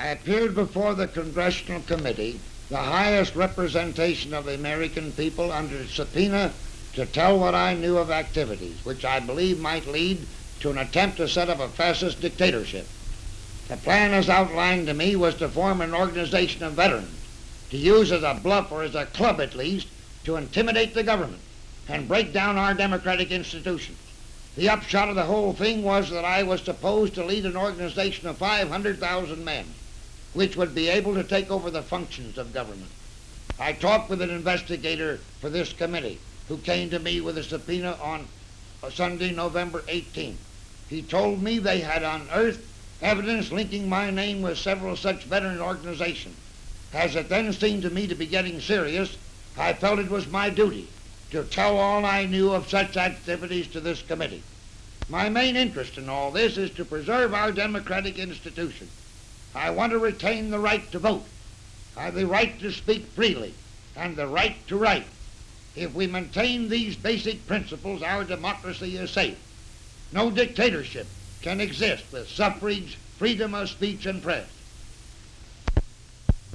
I appeared before the Congressional Committee, the highest representation of the American people, under subpoena to tell what I knew of activities which I believe might lead to an attempt to set up a fascist dictatorship. The plan as outlined to me was to form an organization of veterans, to use as a bluff or as a club at least, to intimidate the government and break down our democratic institutions. The upshot of the whole thing was that I was supposed to lead an organization of 500,000 men, which would be able to take over the functions of government. I talked with an investigator for this committee who came to me with a subpoena on uh, Sunday, November 18th. He told me they had unearthed evidence linking my name with several such veteran organizations. As it then seemed to me to be getting serious, I felt it was my duty to tell all I knew of such activities to this committee. My main interest in all this is to preserve our democratic institutions. I want to retain the right to vote, uh, the right to speak freely, and the right to write. If we maintain these basic principles, our democracy is safe. No dictatorship can exist with suffrage, freedom of speech, and press.